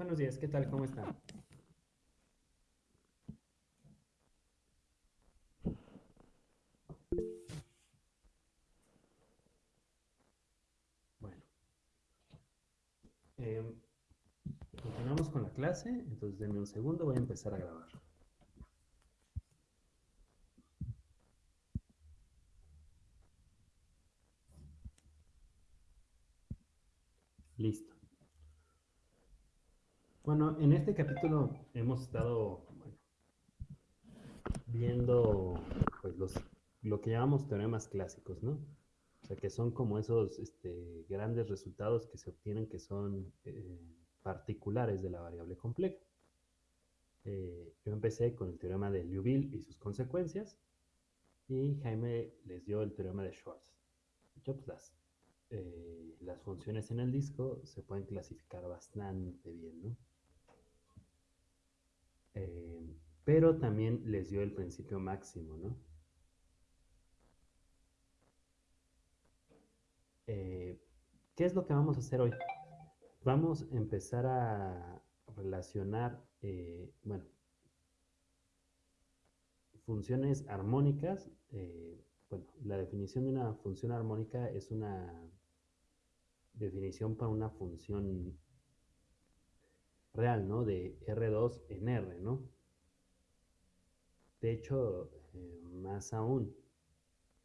Buenos días, ¿qué tal? ¿Cómo están? Bueno. Em, continuamos con la clase, entonces denme un segundo, voy a empezar a grabar. Listo. Bueno, en este capítulo hemos estado viendo pues, los, lo que llamamos teoremas clásicos, ¿no? O sea, que son como esos este, grandes resultados que se obtienen que son eh, particulares de la variable compleja. Eh, yo empecé con el teorema de Liouville y sus consecuencias, y Jaime les dio el teorema de Schwartz. Yo pues las eh, las funciones en el disco se pueden clasificar bastante bien, ¿no? Eh, pero también les dio el principio máximo, ¿no? Eh, ¿Qué es lo que vamos a hacer hoy? Vamos a empezar a relacionar, bueno, funciones armónicas. bueno, la definición de una función armónica es una definición para una función real, ¿no? De R2 en R, ¿no? De hecho, eh, más aún,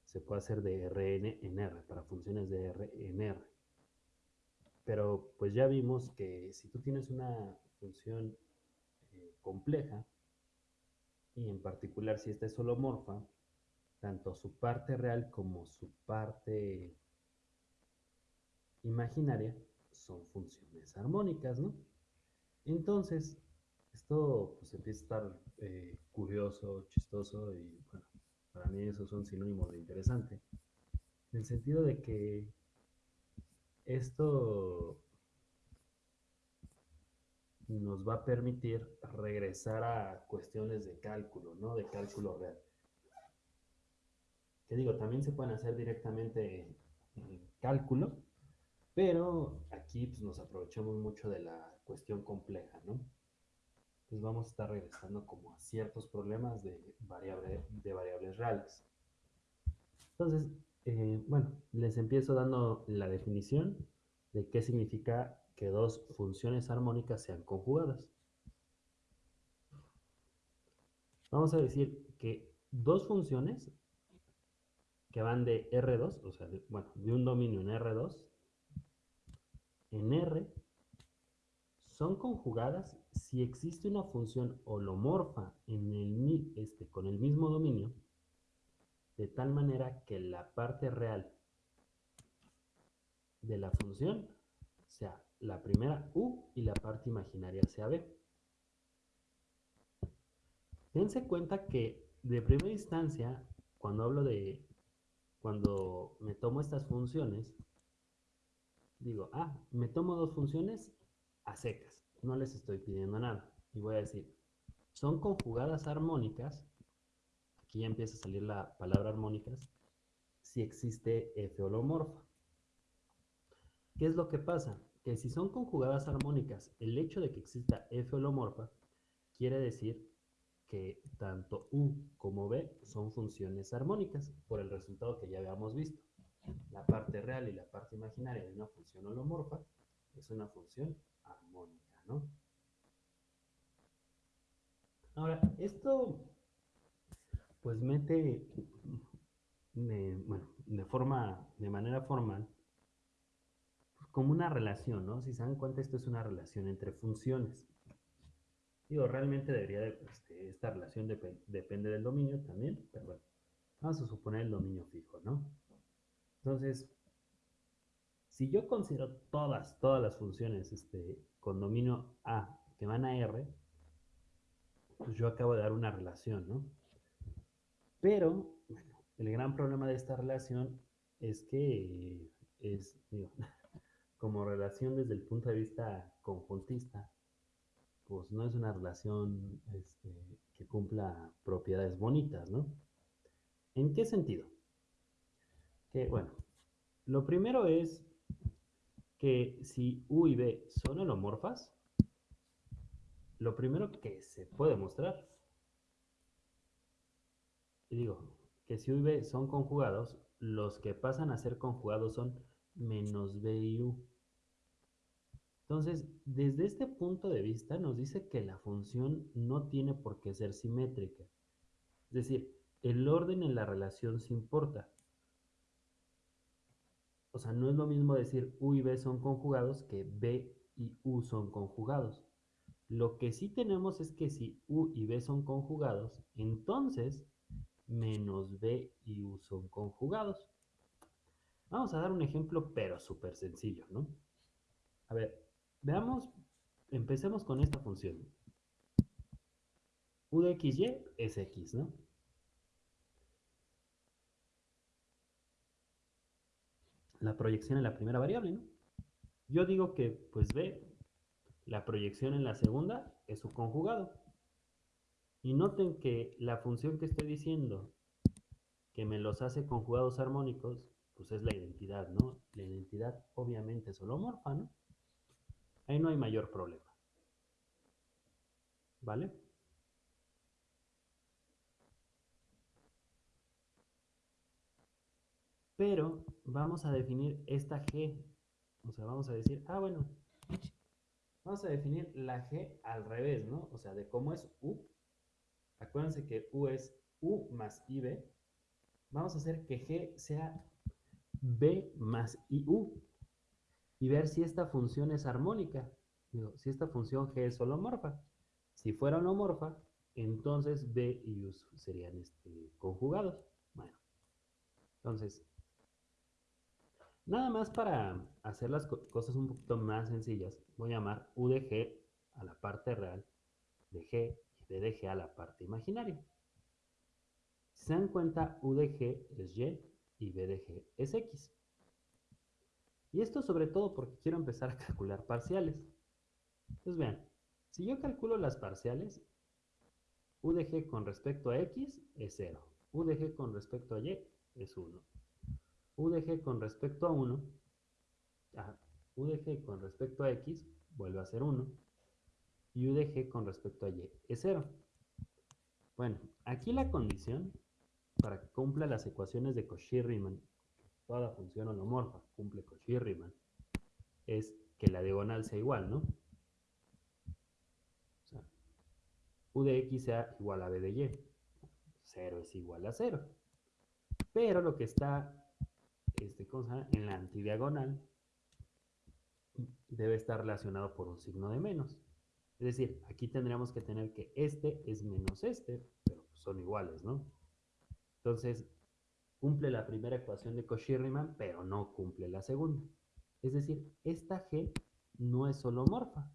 se puede hacer de Rn en R, para funciones de R en R. Pero pues ya vimos que si tú tienes una función eh, compleja, y en particular si esta es holomorfa, tanto su parte real como su parte imaginaria son funciones armónicas, ¿no? Entonces, esto pues empieza a estar eh, curioso, chistoso y bueno, para mí eso es un sinónimo de interesante. En el sentido de que esto nos va a permitir regresar a cuestiones de cálculo, ¿no? De cálculo real. Que digo, también se pueden hacer directamente en cálculo, pero aquí pues, nos aprovechamos mucho de la cuestión compleja, ¿no? Pues vamos a estar regresando como a ciertos problemas de, de variables reales. Entonces, eh, bueno, les empiezo dando la definición de qué significa que dos funciones armónicas sean conjugadas. Vamos a decir que dos funciones que van de R2, o sea, bueno, de un dominio en R2, en R son conjugadas si existe una función holomorfa en el, este, con el mismo dominio, de tal manera que la parte real de la función sea la primera U y la parte imaginaria sea B. Dense cuenta que de primera instancia, cuando hablo de, cuando me tomo estas funciones, digo, ah, me tomo dos funciones a secas, no les estoy pidiendo nada. Y voy a decir, son conjugadas armónicas, aquí ya empieza a salir la palabra armónicas, si existe F holomorfa. ¿Qué es lo que pasa? Que si son conjugadas armónicas, el hecho de que exista F holomorfa quiere decir que tanto U como B son funciones armónicas, por el resultado que ya habíamos visto la parte real y la parte imaginaria de una función holomorfa es una función armónica, ¿no? Ahora, esto pues mete, bueno, de forma, de manera formal, como una relación, ¿no? Si se dan cuenta, esto es una relación entre funciones. Digo, realmente debería, de, este, esta relación depende del dominio también, pero bueno, vamos a suponer el dominio fijo, ¿no? Entonces, si yo considero todas, todas las funciones este, con dominio A que van a R, pues yo acabo de dar una relación, ¿no? Pero, bueno, el gran problema de esta relación es que es, digo, como relación desde el punto de vista conjuntista, pues no es una relación este, que cumpla propiedades bonitas, ¿no? ¿En qué sentido? Bueno, lo primero es que si U y B son holomorfas, lo primero que se puede mostrar, y digo, que si U y B son conjugados, los que pasan a ser conjugados son menos B y U. Entonces, desde este punto de vista nos dice que la función no tiene por qué ser simétrica. Es decir, el orden en la relación se importa. O sea, no es lo mismo decir U y B son conjugados que B y U son conjugados. Lo que sí tenemos es que si U y B son conjugados, entonces menos B y U son conjugados. Vamos a dar un ejemplo, pero súper sencillo, ¿no? A ver, veamos, empecemos con esta función. U de xy es x, ¿no? La proyección en la primera variable, ¿no? Yo digo que, pues B, la proyección en la segunda es su conjugado. Y noten que la función que estoy diciendo que me los hace conjugados armónicos, pues es la identidad, ¿no? La identidad obviamente es holomorfa, ¿no? Ahí no hay mayor problema. ¿Vale? Pero vamos a definir esta G. O sea, vamos a decir, ah, bueno, vamos a definir la G al revés, ¿no? O sea, de cómo es U. Acuérdense que U es U más IB. Vamos a hacer que G sea B más IU y ver si esta función es armónica. Digo, si esta función G es holomorfa. Si fuera holomorfa, entonces B y U serían este, conjugados. Bueno, entonces, nada más para hacer las cosas un poquito más sencillas, voy a llamar U de G a la parte real de G y B a la parte imaginaria. Si se dan cuenta, U de G es Y y B de G es X. Y esto sobre todo porque quiero empezar a calcular parciales. Entonces vean, si yo calculo las parciales, U de G con respecto a X es 0. U de G con respecto a Y es 1. U de G con respecto a 1, U de G con respecto a X vuelve a ser 1. Y U de G con respecto a Y es 0. Bueno, aquí la condición para que cumpla las ecuaciones de Cauchy-Riemann, toda función holomorfa cumple Cauchy-Riemann, es que la diagonal sea igual, ¿no? O sea, U de X sea igual a B de Y. 0 es igual a 0. Pero lo que está este, cosa, en la antidiagonal debe estar relacionado por un signo de menos. Es decir, aquí tendríamos que tener que este es menos este, pero son iguales, ¿no? Entonces, cumple la primera ecuación de Cauchy-Riemann, pero no cumple la segunda. Es decir, esta G no es holomorfa.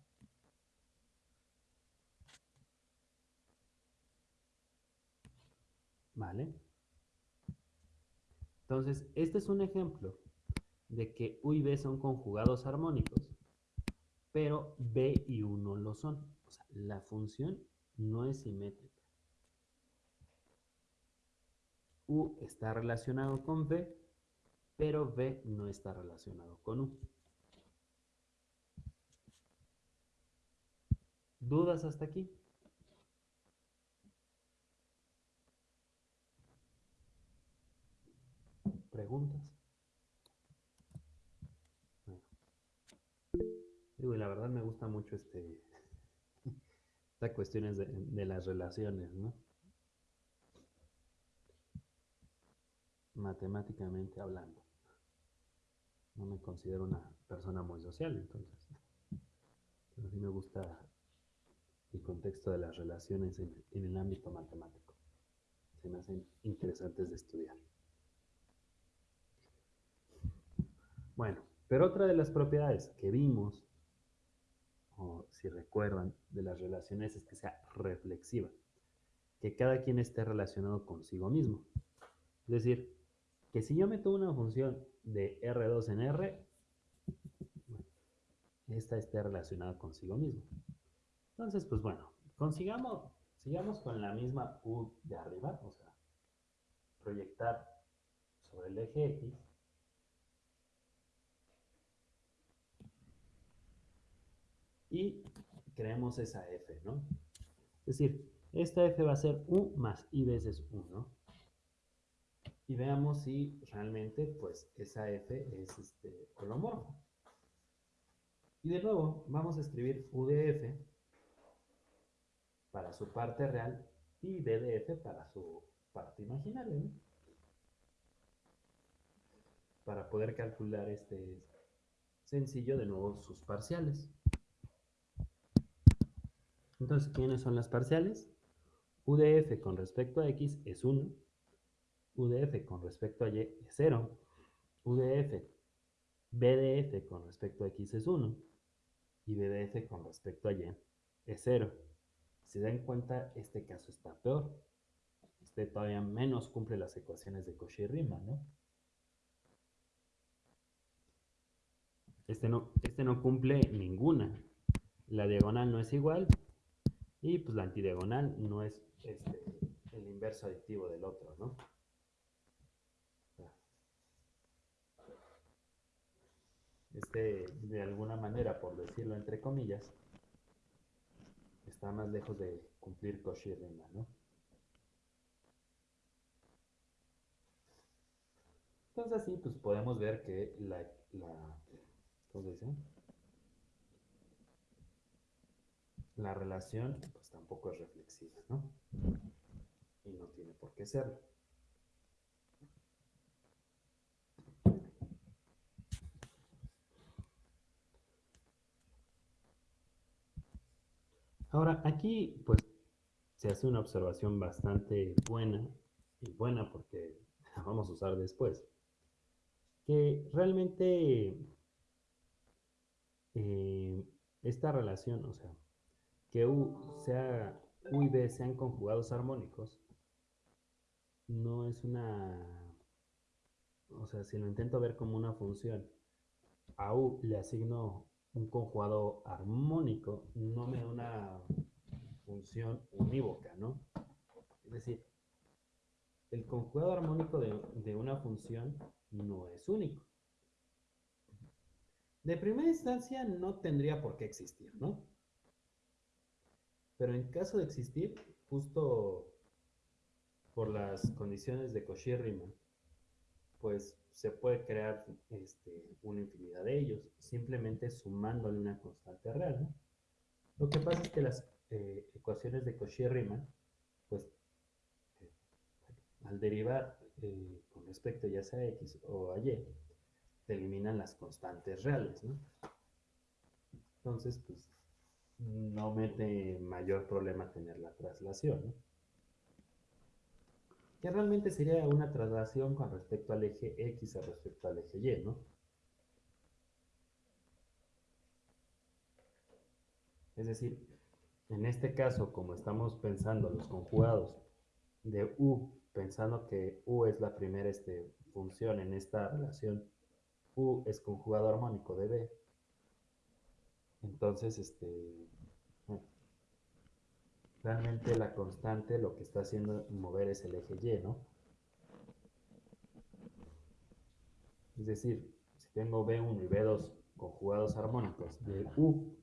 ¿Vale? Entonces, este es un ejemplo de que U y B son conjugados armónicos, pero B y U no lo son. O sea, la función no es simétrica. U está relacionado con B, pero B no está relacionado con U. ¿Dudas hasta aquí? ¿Preguntas? La verdad me gusta mucho este, estas cuestiones de, de las relaciones, ¿no? matemáticamente hablando. No me considero una persona muy social, entonces. Pero sí me gusta el contexto de las relaciones en, el ámbito matemático. Se me hacen interesantes de estudiar. Bueno, pero otra de las propiedades que vimos, o si recuerdan, de las relaciones es que sea reflexiva, que cada quien esté relacionado consigo mismo. Es decir, que si yo meto una función de R2 en R, esta esté relacionada consigo mismo. Entonces, pues bueno, consigamos, sigamos con la misma U de arriba, o sea, proyectar sobre el eje X. Y creemos esa f, ¿no? Es decir, esta f va a ser u más i veces 1. Y veamos si realmente, pues, esa f es este, holomorfa. Y de nuevo, vamos a escribir u de f para su parte real y d de f para su parte imaginaria, ¿no? Para poder calcular este sencillo, de nuevo, sus parciales. Entonces, ¿quiénes son las parciales? U de f con respecto a x es 1, U de f con respecto a y es 0, U de f, B de f con respecto a x es 1, y B de f con respecto a y es 0. Si se dan cuenta, este caso está peor. Este todavía menos cumple las ecuaciones de Cauchy y Riemann, ¿no? Este no, este no cumple ninguna. La diagonal no es igual, y pues la antidiagonal no es este, el inverso aditivo del otro, ¿no? Este, de alguna manera, por decirlo entre comillas, está más lejos de cumplir Cauchy Riemann, ¿no? Entonces así, pues podemos ver que la, la ¿cómo se dice? La relación pues tampoco es reflexiva, ¿no? Y no tiene por qué serlo. Ahora, aquí pues se hace una observación bastante buena, y buena porque la vamos a usar después, que realmente eh, esta relación, o sea, que U, sea, U y B sean conjugados armónicos, no es una... O sea, si lo intento ver como una función, a U le asigno un conjugado armónico, no me da una función unívoca, ¿no? Es decir, el conjugado armónico de, de una función no es único. De primera instancia no tendría por qué existir, ¿no? Pero en caso de existir, justo por las condiciones de Cauchy-Riemann, pues se puede crear este, una infinidad de ellos, simplemente sumándole una constante real. Lo que pasa es que las eh, ecuaciones de Cauchy-Riemann, pues eh, al derivar eh, con respecto ya sea a x o a y, eliminan las constantes reales. ¿no? Entonces, pues no mete mayor problema tener la traslación. ¿no? Que realmente sería una traslación con respecto al eje X a respecto al eje Y, ¿no? Es decir, en este caso, como estamos pensando los conjugados de U, pensando que U es la primera este, función en esta relación, U es conjugado armónico de B, entonces, este, realmente la constante lo que está haciendo mover es el eje Y, ¿no? Es decir, si tengo B1 y B2 conjugados armónicos de U,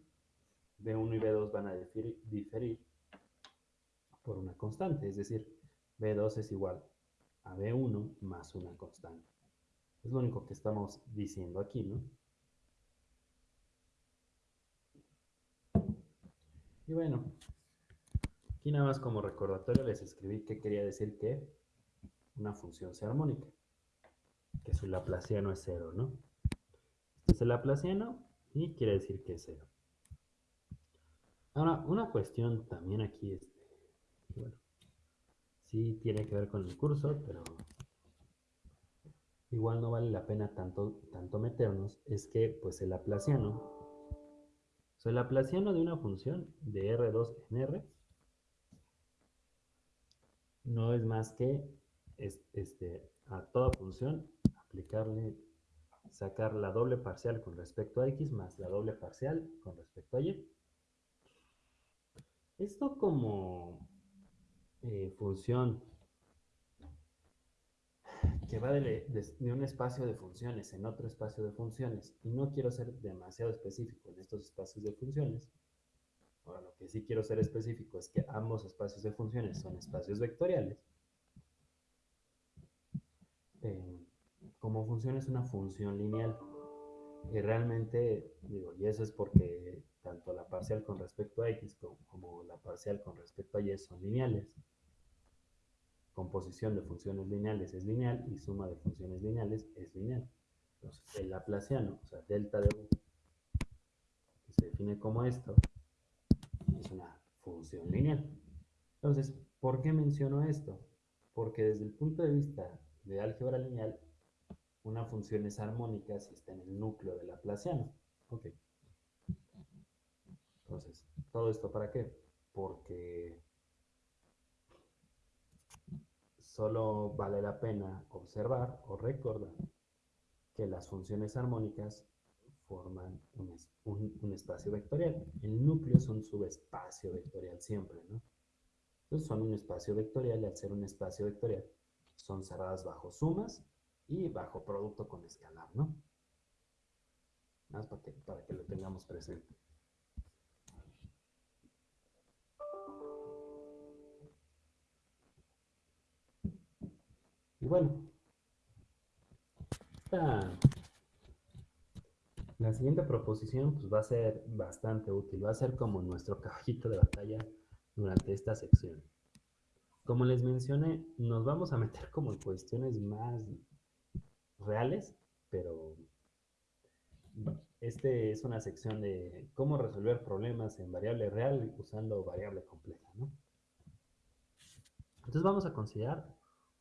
B1 y B2 van a diferir, por una constante, es decir, B2 es igual a B1 más una constante. Es lo único que estamos diciendo aquí, ¿no? Y bueno, aquí nada más como recordatorio les escribí que quería decir que una función sea armónica, que su laplaciano es cero, ¿no? Este es el laplaciano y quiere decir que es cero. Ahora, una cuestión también aquí, este, bueno, sí tiene que ver con el curso, pero igual no vale la pena tanto, tanto meternos, es que pues el laplaciano el laplaciano de una función de R2 en R no es más que este, a toda función aplicarle, sacar la doble parcial con respecto a x más la doble parcial con respecto a y. Esto como eh, función que va de, un espacio de funciones en otro espacio de funciones, y no quiero ser demasiado específico en estos espacios de funciones, Ahora, lo que sí quiero ser específico es que ambos espacios de funciones son espacios vectoriales. Eh, como función es una función lineal. Y realmente, digo, y eso es porque tanto la parcial con respecto a x como, la parcial con respecto a y son lineales. Composición de funciones lineales es lineal y suma de funciones lineales es lineal. Entonces, el laplaciano, o sea, delta de u, que se define como esto, es una función lineal. Entonces, ¿por qué menciono esto? Porque desde el punto de vista de álgebra lineal, una función es armónica si está en el núcleo del laplaciano. Ok. Entonces, ¿todo esto para qué? Porque solo vale la pena observar o recordar que las funciones armónicas forman un, espacio vectorial. El núcleo es un subespacio vectorial siempre, ¿no? Entonces son un espacio vectorial y al ser un espacio vectorial son cerradas bajo sumas y bajo producto con escalar, ¿no? Más para que, para que lo tengamos presente. Y bueno, la siguiente proposición pues, va a ser bastante útil, va a ser como nuestro caballito de batalla durante esta sección. Como les mencioné, nos vamos a meter como en cuestiones más reales, pero este es una sección de cómo resolver problemas en variable real usando variable compleja, ¿no? Entonces vamos a considerar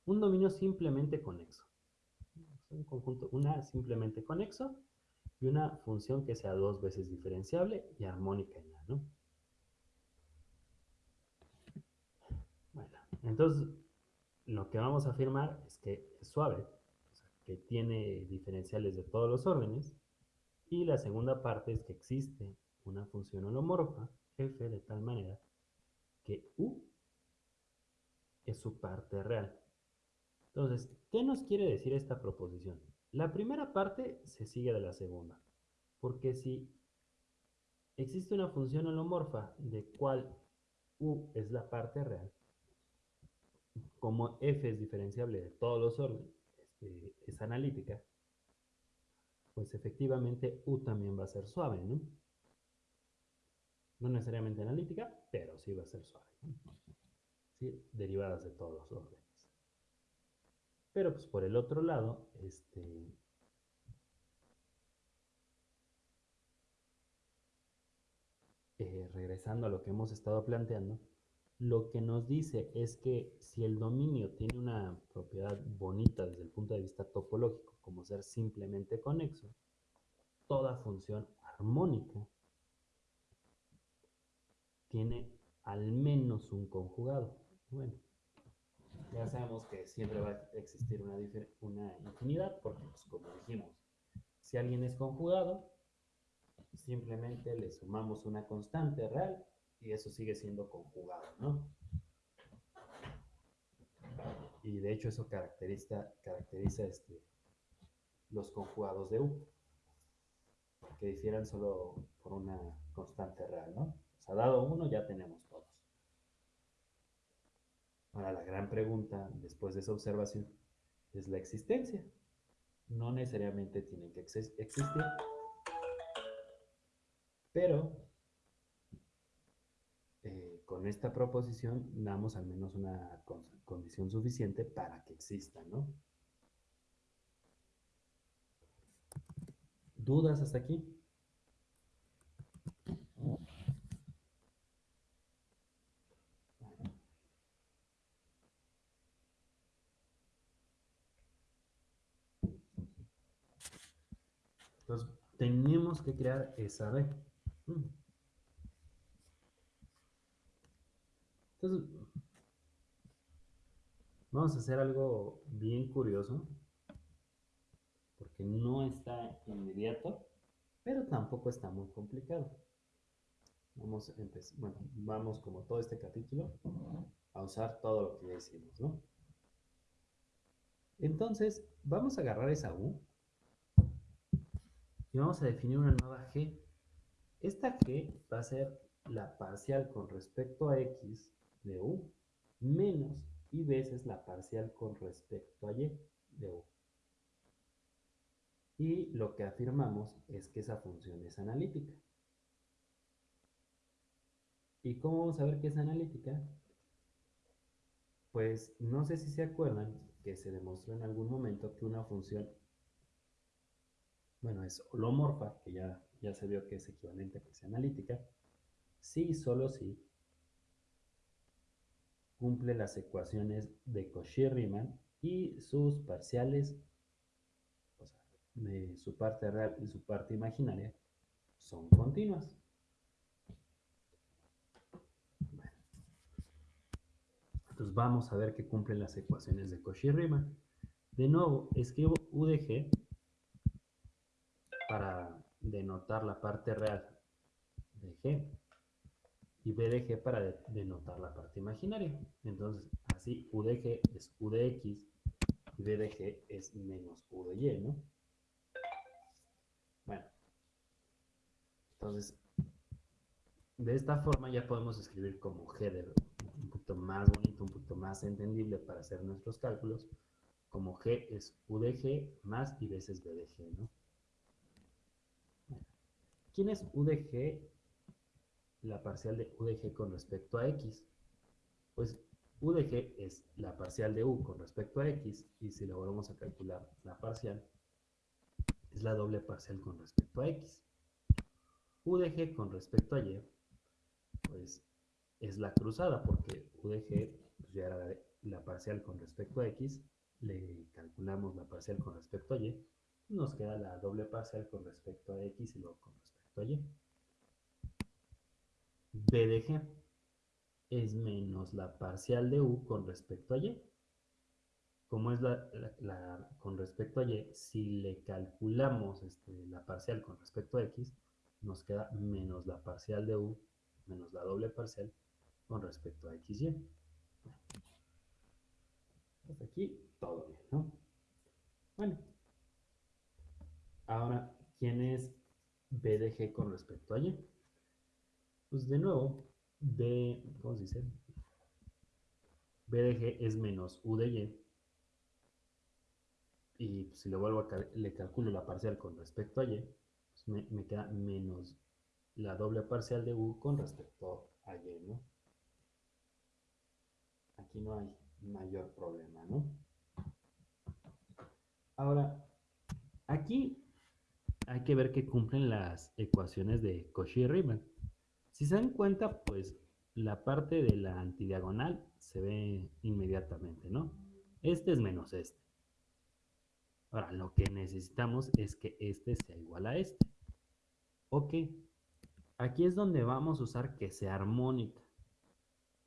un dominio simplemente conexo. Un conjunto, una simplemente conexo y una función que sea dos veces diferenciable y armónica en A, ¿no? Bueno, entonces lo que vamos a afirmar es que es suave, que tiene diferenciales de todos los órdenes, y la segunda parte es que existe una función holomorfa, f, de tal manera que u es su parte real. Entonces, ¿qué nos quiere decir esta proposición? La primera parte se sigue de la segunda, porque si existe una función holomorfa de cual u es la parte real, como f es diferenciable de todos los órdenes, este, es analítica, pues efectivamente u también va a ser suave, ¿no? No necesariamente analítica, pero sí va a ser suave. ¿Sí? Derivadas de todos los órdenes. Pero pues por el otro lado, este, eh, regresando a lo que hemos estado planteando, lo que nos dice es que si el dominio tiene una propiedad bonita desde el punto de vista topológico, como ser simplemente conexo, toda función armónica tiene al menos un conjugado. Bueno, ya sabemos que siempre va a existir una, infinidad, porque pues, como dijimos, si alguien es conjugado, simplemente le sumamos una constante real y eso sigue siendo conjugado, ¿no? Y de hecho eso caracteriza, caracteriza este, los conjugados de U, que difieran solo por una constante real, ¿no? O sea, dado uno ya tenemos Ahora, la gran pregunta después de esa observación es la existencia. No necesariamente tienen que existir, pero eh, con esta proposición damos al menos una condición suficiente para que exista, ¿no? ¿Dudas hasta aquí? Entonces, tenemos que crear esa B. Mm. Entonces, vamos a hacer algo bien curioso, porque no está inmediato, pero tampoco está muy complicado. Vamos, bueno, vamos como todo este capítulo a usar todo lo que ya hicimos, ¿no? Entonces, vamos a agarrar esa U y vamos a definir una nueva G. Esta G va a ser la parcial con respecto a x de u menos y veces la parcial con respecto a y de u. Y lo que afirmamos es que esa función es analítica. ¿Y cómo vamos a ver que es analítica? Pues no sé si se acuerdan que se demostró en algún momento que una función, bueno, es holomorfa, que ya, ya se vio que es equivalente a sea analítica, si y solo si cumple las ecuaciones de Cauchy-Riemann y sus parciales, o sea, de su parte real y su parte imaginaria, son continuas. Entonces vamos a ver que cumplen las ecuaciones de Cauchy-Riemann. De nuevo, escribo U de para denotar la parte real de G y B de G para denotar la parte imaginaria. Entonces, así U de G es U de X y B de G es menos U de Y, ¿no? Bueno. Entonces, de esta forma ya podemos escribir como G de más bonito, un poquito más entendible para hacer nuestros cálculos, como G es U de G más y veces B de G, ¿no? ¿Quién es U de G? La parcial de U de G con respecto a X. Pues U de G es la parcial de U con respecto a X, y si lo volvemos a calcular la parcial, es la doble parcial con respecto a X. U de G con respecto a Y, pues es la cruzada, porque U de G pues ya era la parcial con respecto a X, le calculamos la parcial con respecto a Y, nos queda la doble parcial con respecto a X y luego con respecto Y. B de G es menos la parcial de U con respecto a Y. Como es la, con respecto a Y, si le calculamos este, la parcial con respecto a X, nos queda menos la parcial de U menos la doble parcial con respecto a XY. Hasta aquí todo bien, ¿no? Bueno. Ahora, ¿quién es B de G con respecto a Y? Pues de nuevo, B, ¿cómo se dice? B de G es menos U de Y. Y pues, si le vuelvo a le calculo la parcial con respecto a Y, pues me, me queda menos la doble parcial de U con respecto a Y, ¿no? Aquí no hay mayor problema, ¿no? Ahora, aquí hay que ver que cumplen las ecuaciones de Cauchy-Riemann. Si se dan cuenta, pues la parte de la antidiagonal se ve inmediatamente, ¿no? Este es menos este. Ahora, lo que necesitamos es que este sea igual a este. Ok, aquí es donde vamos a usar que sea armónica.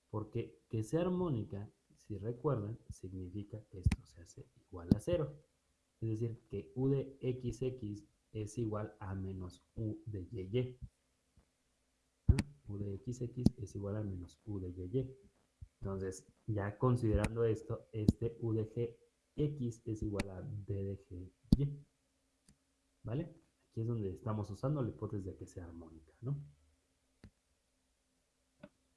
Porque que sea armónica, si recuerdan, significa que esto se hace igual a cero. Es decir, que u de xx es igual a menos u de y. U de xx es igual a menos u de y. Entonces, ya considerando esto, este u de gx es igual a d de gy. ¿Vale? Aquí es donde estamos usando la hipótesis de que sea armónica, ¿no?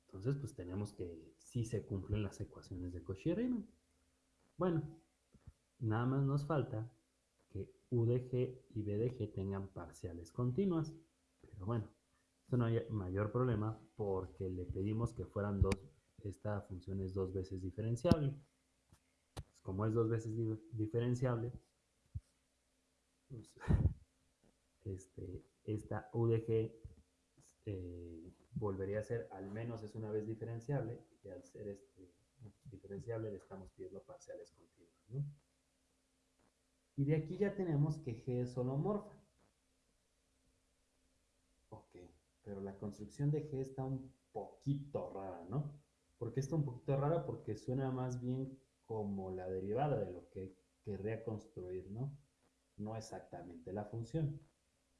Entonces, pues tenemos que si se cumplen las ecuaciones de Cauchy-Riemann. Bueno, nada más nos falta que U de G y B de G tengan parciales continuas. Pero bueno, esto no hay mayor problema porque le pedimos que fueran dos, esta función es dos veces diferenciable. Pues como es dos veces diferenciable, pues, este, esta U de G eh, volvería a ser al menos es una vez diferenciable y al ser este, diferenciable le estamos pidiendo parciales continuas. Y de aquí ya tenemos que G es holomorfa. Ok, pero la construcción de G está un poquito rara, ¿no? ¿Por qué está un poquito rara? Porque suena más bien como la derivada de lo que querría construir, ¿no? No exactamente la función.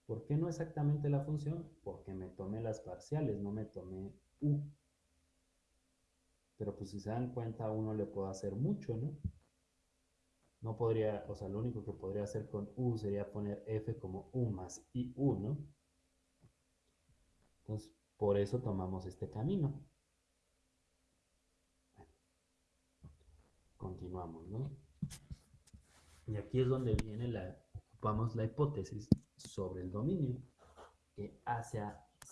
¿Por qué no exactamente la función? Porque me tomé las parciales, no me tomé u. Pero pues si se dan cuenta, a uno le puedo hacer mucho, ¿no? No podría, o sea, lo único que podría hacer con u sería poner f como u más i u, ¿no? Entonces, Por eso tomamos este camino. continuamos, ¿no? Y aquí es donde viene la, ocupamos la hipótesis sobre el dominio que hace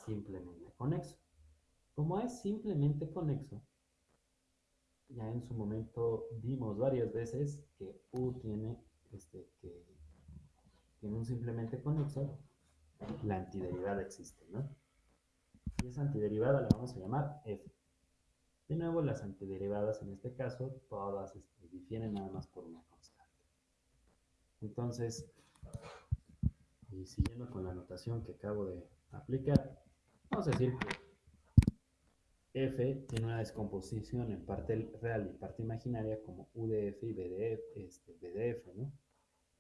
simplemente conexo. Como es simplemente conexo, ya en su momento vimos varias veces que U tiene, este, que tiene un simplemente conexo, la antiderivada existe, ¿no? Y esa antiderivada la vamos a llamar F. De nuevo, las antiderivadas en este caso, todas este, difieren nada más por una constante. Entonces, y siguiendo con la notación que acabo de aplicar, vamos a decir que f tiene una descomposición en parte real y parte imaginaria como UDF y BDF, este, ¿no?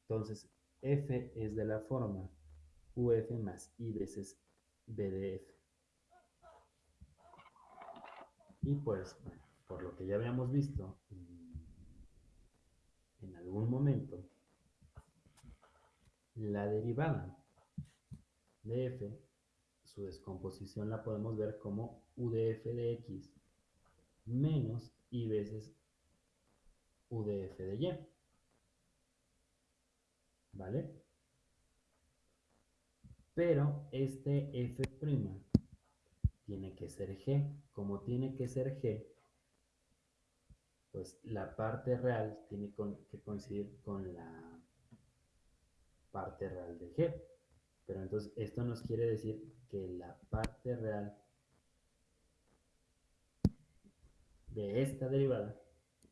Entonces, f es de la forma UF más I veces BDF. Y pues, por lo que ya habíamos visto en algún momento, la derivada de f, su descomposición la podemos ver como udf de x menos y veces udf de y. ¿Vale? Pero este f' tiene que ser G. Como tiene que ser G, pues la parte real tiene que coincidir con la parte real de G. Pero entonces esto nos quiere decir que la parte real de esta derivada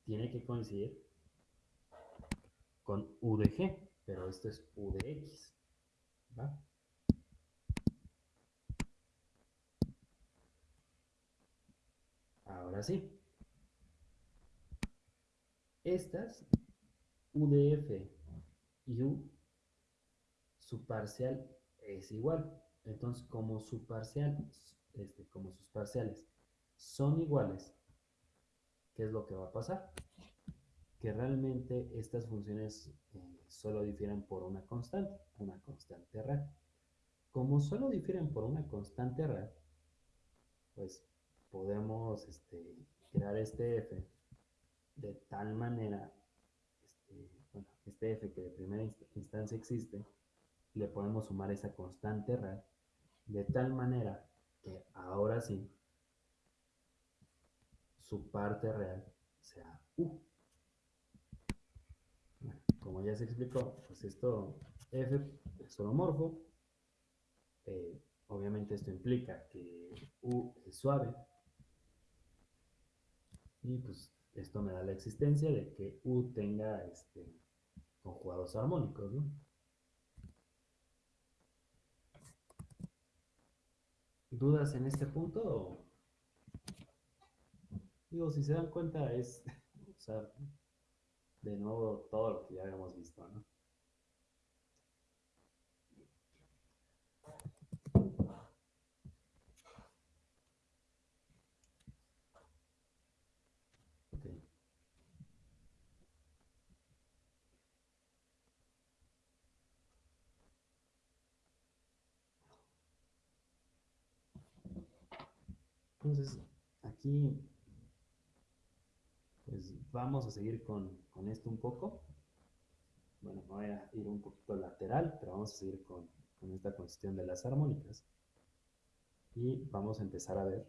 tiene que coincidir con U de G, pero esto es U de X. ¿va? Ahora sí. Estas, UDF y U, su parcial es igual. Entonces, como su parcial, este, como sus parciales son iguales, ¿qué es lo que va a pasar? Que realmente estas funciones eh, solo difieren por una constante, una constante real. Como solo difieren por una constante real, pues podemos este, crear este f de tal manera, este, bueno, este f que de primera instancia existe, le podemos sumar esa constante real, de tal manera que ahora sí, su parte real sea u. como ya se explicó, pues esto f es holomorfo, eh, obviamente esto implica que u es suave, y pues esto me da la existencia de que U tenga este, conjugados armónicos, ¿no? ¿Dudas en este punto? Si se dan cuenta es usar de nuevo todo lo que ya habíamos visto, ¿no? Entonces, aquí, pues vamos a seguir con, esto un poco. Bueno, voy a ir un poquito lateral, pero vamos a seguir con, esta cuestión de las armónicas. Y vamos a empezar a ver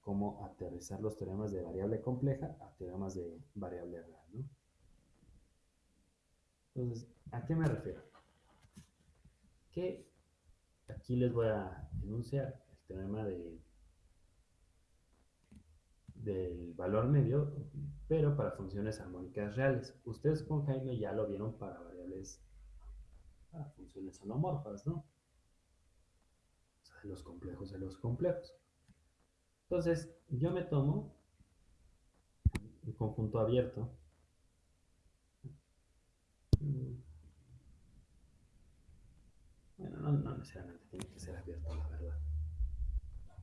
cómo aterrizar los teoremas de variable compleja a teoremas de variable real. Entonces, ¿a qué me refiero? Que aquí les voy a enunciar el teorema de del valor medio, pero para funciones armónicas reales. Ustedes con Jaime ya lo vieron para variables, para funciones holomorfas, ¿no? O sea, de los complejos de los complejos. Entonces, yo me tomo un conjunto abierto. Bueno, no, no necesariamente tiene que ser abierto, la verdad.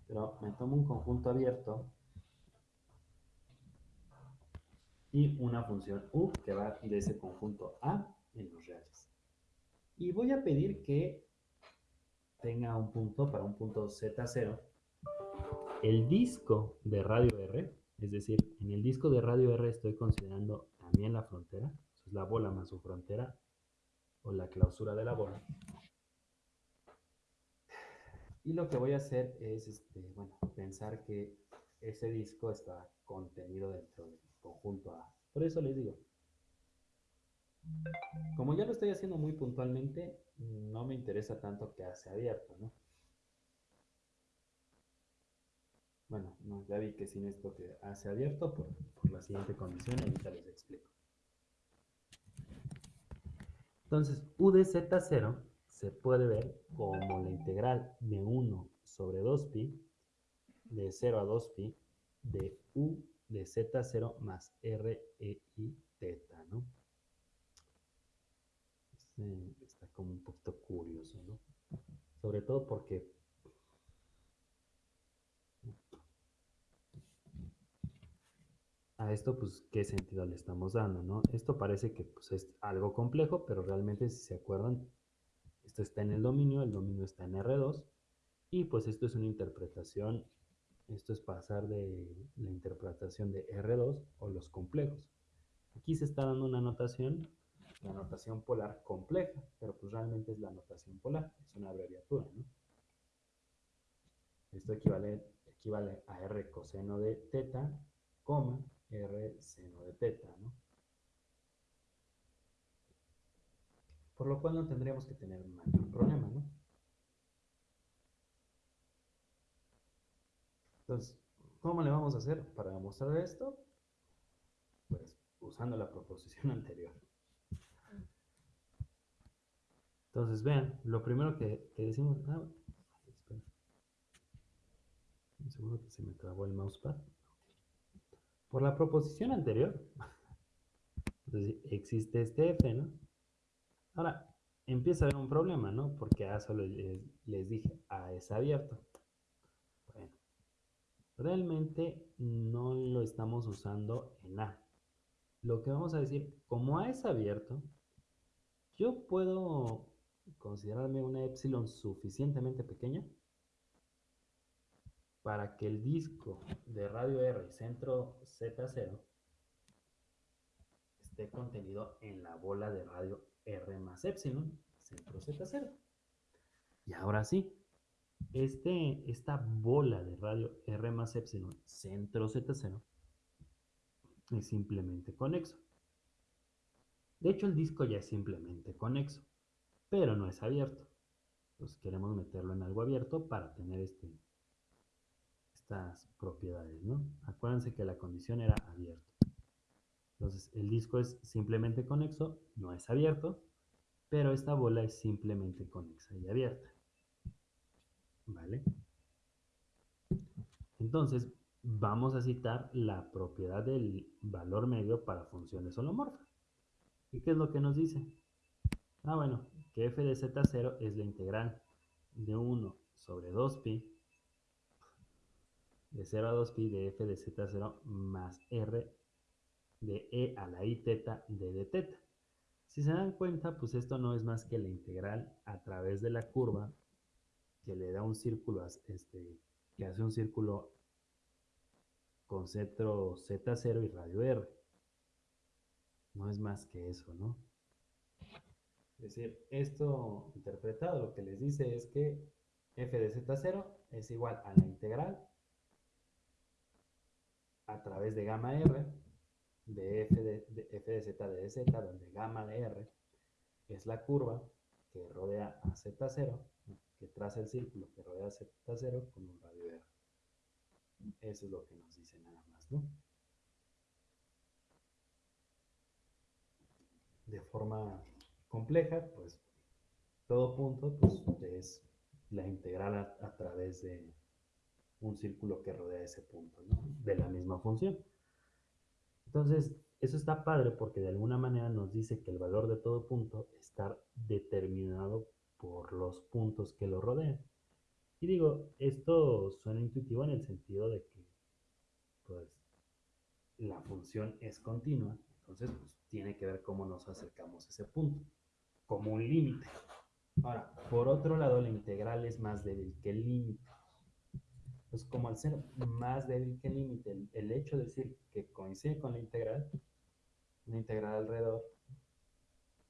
Pero me tomo un conjunto abierto y una función u que va de ese conjunto A en los reales. Y voy a pedir que tenga un punto para un punto Z0 el disco de radio R, es decir, en el disco de radio R estoy considerando también la frontera, es la bola más su frontera, o la clausura de la bola. Y lo que voy a hacer es, este, bueno, pensar que ese disco está contenido dentro del conjunto A. Por eso les digo, como ya lo estoy haciendo muy puntualmente, no me interesa tanto que hace abierto, ¿no? Bueno, ya vi que sin esto que hace abierto por, por la siguiente condición, ahorita les explico. Entonces, u de z0 se puede ver como la integral de 1 sobre 2pi, de 0 a 2pi, de u de z0 más r, e, i, teta, ¿no? está como un poquito curioso, ¿no? Sobre todo porque a esto, pues, ¿qué sentido le estamos dando, no? Esto parece que pues, es algo complejo, pero realmente, si se acuerdan, esto está en el dominio, el dominio está en R2, y pues esto es una interpretación, esto es pasar de la interpretación de R2 o los complejos. Aquí se está dando una notación la notación polar compleja, pero pues realmente es la notación polar, es una abreviatura, ¿no? Esto equivale, equivale a R coseno de teta, coma, R seno de teta, ¿no? Por lo cual no tendríamos que tener mayor problema, ¿no? Entonces, ¿cómo le vamos a hacer para demostrar esto? Pues usando la proposición anterior. Entonces, vean, lo primero que, decimos... Ah, que se me trabó el mousepad. Por la proposición anterior, existe este f, ¿no? Ahora, empieza a haber un problema, ¿no? Porque A solo les, les dije, A es abierto. Realmente no lo estamos usando en A. Lo que vamos a decir, como A es abierto, yo puedo considerarme una epsilon suficientemente pequeña para que el disco de radio R centro Z0 esté contenido en la bola de radio R más epsilon centro Z0. Y ahora sí, este, esta bola de radio R más epsilon centro Z0 es simplemente conexo. De hecho, el disco ya es simplemente conexo pero no es abierto. Pues queremos meterlo en algo abierto para tener este, estas propiedades, ¿no? Acuérdense que la condición era abierto. Entonces, el disco es simplemente conexo, no es abierto, pero esta bola es simplemente conexa y abierta. ¿Vale? Entonces, vamos a citar la propiedad del valor medio para funciones holomorfas. ¿Y qué es lo que nos dice? Ah, bueno, que f de z0 es la integral de 1 sobre 2pi de 0 a 2pi de f de z0 más r de e a la i teta de d teta. Si se dan cuenta, pues esto no es más que la integral a través de la curva que le da un círculo, este, que hace un círculo con centro z0 y radio r. No es más que eso, ¿no? Es decir, esto interpretado lo que les dice es que f de z0 es igual a la integral a través de gamma r de f de, f de z de z, donde gamma de r es la curva que rodea a z0, que traza el círculo que rodea a z0 con un radio r. Eso es lo que nos dice nada más, ¿no? De forma compleja, pues todo punto pues, es la integral a, través de un círculo que rodea ese punto, ¿no? de la misma función. Entonces, eso está padre porque de alguna manera nos dice que el valor de todo punto está determinado por los puntos que lo rodean. Y digo, esto suena intuitivo en el sentido de que pues, la función es continua, entonces pues, tiene que ver cómo nos acercamos a ese punto como un límite. Ahora, por otro lado, la integral es más débil que el límite. Pues como al ser más débil que el límite, el, el hecho de decir que coincide con la integral, una integral alrededor,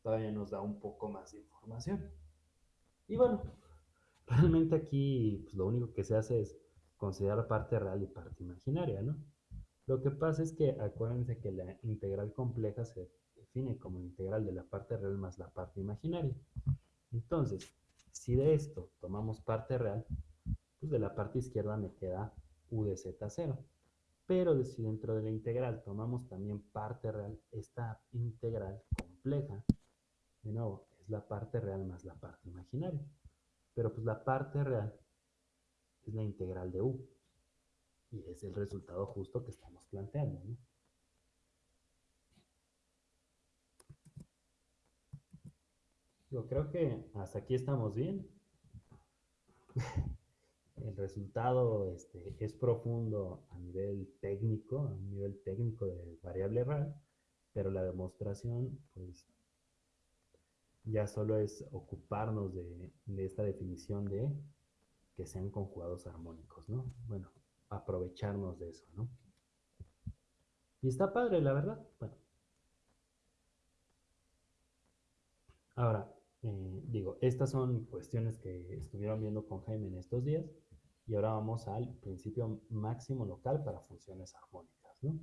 todavía nos da un poco más de información. Y bueno, realmente aquí pues, lo único que se hace es considerar parte real y parte imaginaria, ¿no? Lo que pasa es que acuérdense que la integral compleja se define como integral de la parte real más la parte imaginaria. Entonces, si de esto tomamos parte real, pues de la parte izquierda me queda u de z0. Pero si dentro de la integral tomamos también parte real, esta integral compleja, de nuevo, la parte real más la parte imaginaria. Pero pues la parte real es la integral de u. Y es el resultado justo que estamos planteando. Yo creo que hasta aquí estamos bien. el resultado este, es profundo a nivel técnico, a nivel técnico de variable real, pero la demostración, pues, ya solo es ocuparnos de, esta definición de que sean conjugados armónicos, ¿no? Bueno, aprovecharnos de eso, ¿no? Y está padre, la verdad. Bueno. Ahora, eh, digo, estas son cuestiones que estuvieron viendo con Jaime en estos días. Y ahora vamos al principio máximo local para funciones armónicas, ¿no?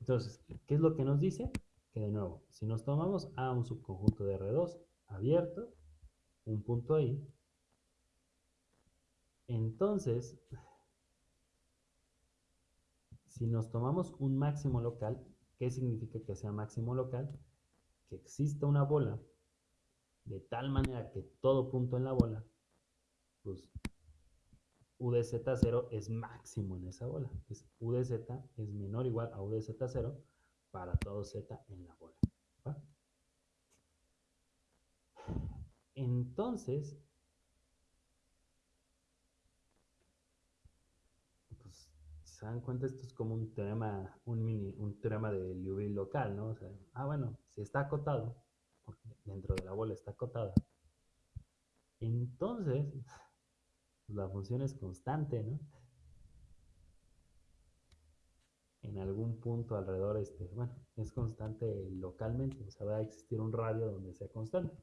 Entonces, ¿qué es lo que nos dice? Que de nuevo, si nos tomamos A un subconjunto de R2 abierto, un punto ahí, entonces, si nos tomamos un máximo local, ¿qué significa que sea máximo local? Que exista una bola de tal manera que todo punto en la bola, pues U de Z0 es máximo en esa bola. Es U de Z es menor o igual a U de Z0 para todo Z en la bola. Entonces, se dan cuenta, esto es como un teorema, un mini, un teorema de Liouville local, ¿no? Ah, bueno, si está acotado, porque dentro de la bola está acotada, entonces la función es constante, ¿no? En algún punto alrededor, este, bueno, es constante localmente, o sea, va a existir un radio donde sea constante.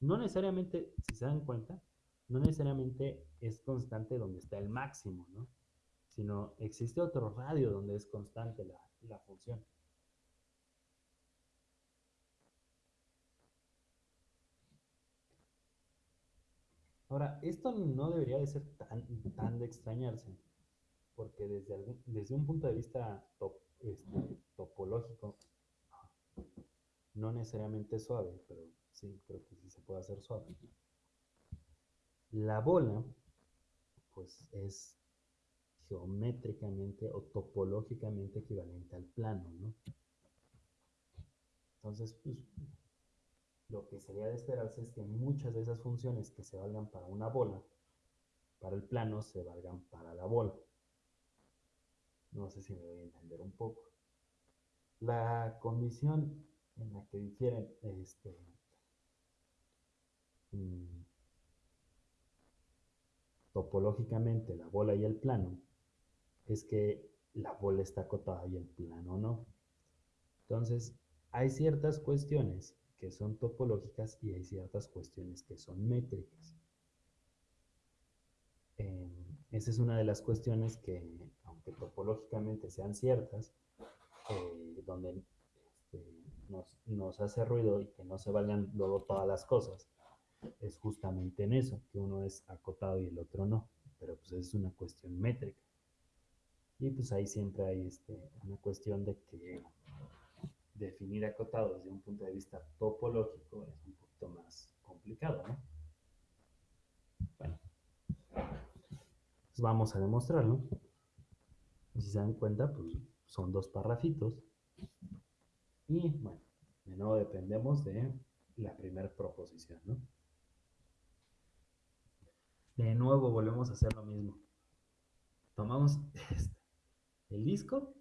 No necesariamente, si se dan cuenta, no necesariamente es constante donde está el máximo, ¿no? sino existe otro radio donde es constante la, función. Ahora, esto no debería de ser tan, tan de extrañarse, porque desde, desde un punto de vista este, topológico, no necesariamente suave, pero sí, creo que sí se puede hacer suave. La bola, pues es geométricamente o topológicamente equivalente al plano, ¿no? Entonces, pues, lo que sería de esperarse es que muchas de esas funciones que se valgan para una bola, para el plano, se valgan para la bola. No sé si me voy a entender un poco. La condición en la que difieren este, mm, topológicamente la bola y el plano es que la bola está acotada y el plano no. Entonces, hay ciertas cuestiones que son topológicas y hay ciertas cuestiones que son métricas. Em, esa es una de las cuestiones que, aunque topológicamente sean ciertas, eh, donde este, nos, nos, hace ruido y que no se valgan luego todas las cosas, es justamente en eso, que uno es acotado y el otro no. Pero pues es una cuestión métrica. Y pues ahí siempre hay este, una cuestión de que definir acotado desde un punto de vista topológico es un poquito más complicado, ¿no? Bueno, pues vamos a demostrarlo. Si se dan cuenta, pues son dos parrafitos. Y bueno, de nuevo dependemos de la primera proposición, ¿no? De nuevo volvemos a hacer lo mismo. Tomamos este el disco,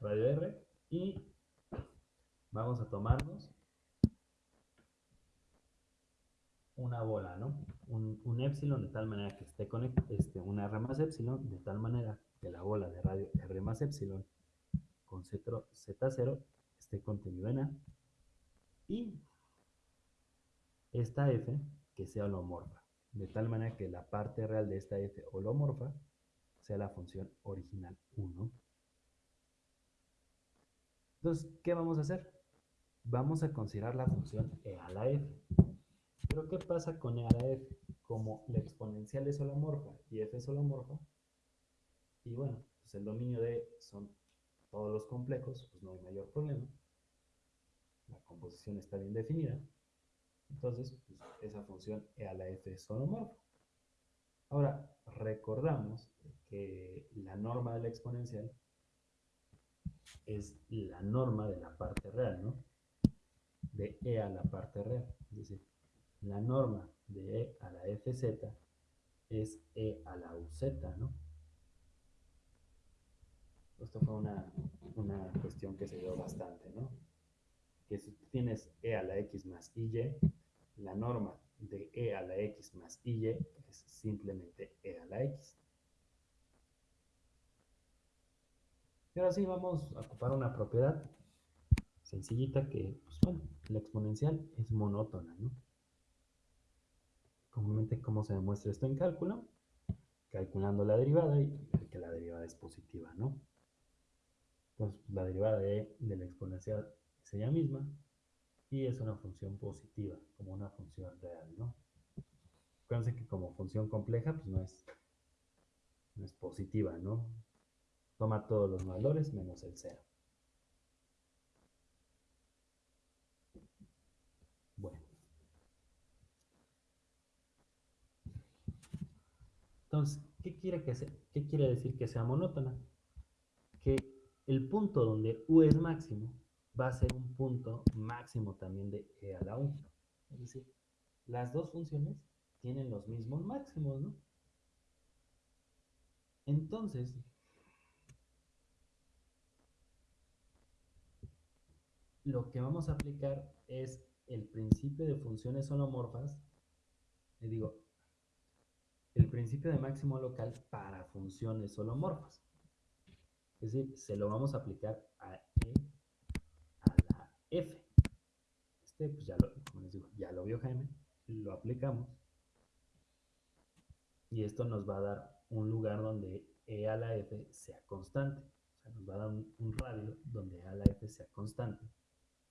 radio R, y vamos a tomarnos una bola, ¿no? Un, epsilon de tal manera que esté con este, una R más epsilon, de tal manera que la bola de radio R más epsilon con Z0, Z0 esté contenido en A. Y esta F que sea holomorfa, de tal manera que la parte real de esta F holomorfa sea la función original 1. Entonces, ¿qué vamos a hacer? Vamos a considerar la función e a la f. Pero ¿qué pasa con e a la f? Como la exponencial es holomorfa y f es holomorfa, y bueno, pues el dominio de son todos los complejos, pues no hay mayor problema. La composición está bien definida. Entonces, pues esa función e a la f es holomorfa. Ahora, recordamos que la norma de la exponencial es la norma de la parte real, ¿no? De e a la parte real. Es decir, la norma de e a la fz es e a la uz, ¿no? Esto fue una, una cuestión que se dio bastante, ¿no? Que si tienes e a la x más y, la norma de e a la x más y es simplemente e a la x. Y ahora sí vamos a ocupar una propiedad sencillita que, pues bueno, la exponencial es monótona, ¿no? Comúnmente, ¿cómo se demuestra esto en cálculo? Calculando la derivada y que la derivada es positiva, ¿no? Entonces, la derivada de, de la exponencial es ella misma, y es una función positiva, como una función real, ¿no? Acuérdense que como función compleja, pues no es, no es positiva, ¿no? Toma todos los valores menos el cero. Bueno. Entonces, ¿qué quiere, que ¿qué quiere decir que sea monótona? Que el punto donde U es máximo va a ser un punto máximo también de e a la 1. Es decir, las dos funciones tienen los mismos máximos, ¿no? Entonces, lo que vamos a aplicar es el principio de funciones holomorfas, le digo, el principio de máximo local para funciones holomorfas. Es decir, se lo vamos a aplicar a e F. Este, pues ya lo, como les digo, ya lo vio Jaime, lo aplicamos. Y esto nos va a dar un lugar donde E a la F sea constante. O sea, nos va a dar un, radio donde E a la F sea constante.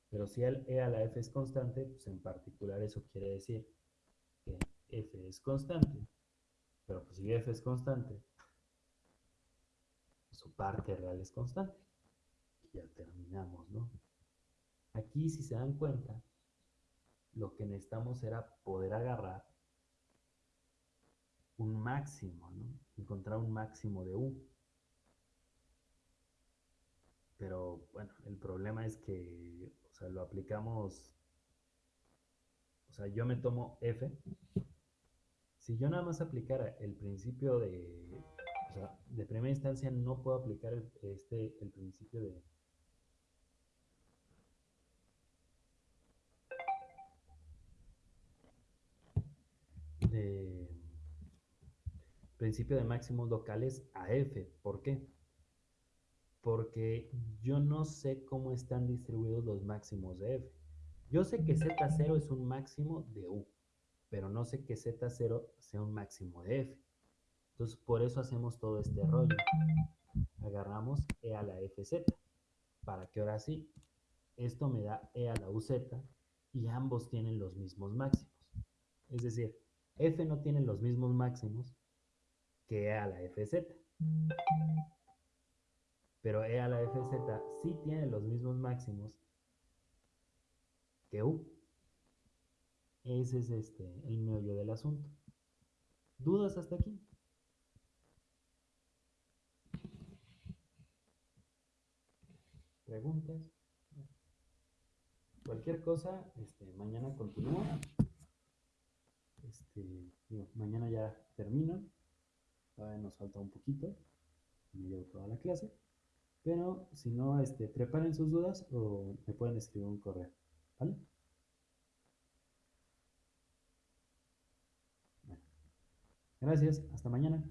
Pero si el E a la F es constante, pues en particular eso quiere decir que F es constante. Pero pues si F es constante, su parte real es constante. Y ya terminamos, ¿no? Aquí, si se dan cuenta, lo que necesitamos era poder agarrar un máximo, ¿no? Encontrar un máximo de U. Pero bueno, el problema es que, o sea, lo aplicamos, o sea, yo me tomo F. Si yo nada más aplicara el principio de, o sea, de primera instancia no puedo aplicar este, el principio de, de principio de máximos locales a f. ¿Por qué? Porque yo no sé cómo están distribuidos los máximos de f. Yo sé que z0 es un máximo de u, pero no sé que z0 sea un máximo de f. Entonces, por eso hacemos todo este rollo. Agarramos e a la fz, para que ahora sí, esto me da e a la uz y ambos tienen los mismos máximos. Es decir, f no tiene los mismos máximos que e a la fz. Pero e a la fz sí tiene los mismos máximos que u. Ese es este, el meollo del asunto. ¿Dudas hasta aquí? ¿Preguntas? Cualquier cosa, este, mañana continúa. Este, mañana ya termino, todavía nos falta un poquito, me llevo toda la clase, pero si no, este, preparen sus dudas o me pueden escribir un correo, ¿vale? Gracias, hasta mañana.